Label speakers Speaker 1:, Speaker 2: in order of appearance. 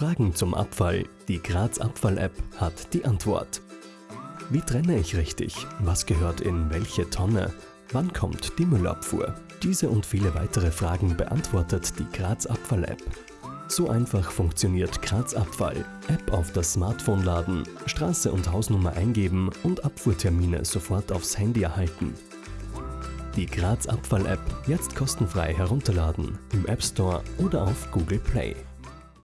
Speaker 1: Fragen zum Abfall. Die Graz Abfall-App hat die Antwort. Wie trenne ich richtig? Was gehört in welche Tonne? Wann kommt die Müllabfuhr? Diese und viele weitere Fragen beantwortet die Graz Abfall-App. So einfach funktioniert Graz Abfall. App auf das Smartphone laden, Straße und Hausnummer eingeben und Abfuhrtermine sofort aufs Handy erhalten. Die Graz Abfall App jetzt kostenfrei herunterladen im App Store oder auf Google Play.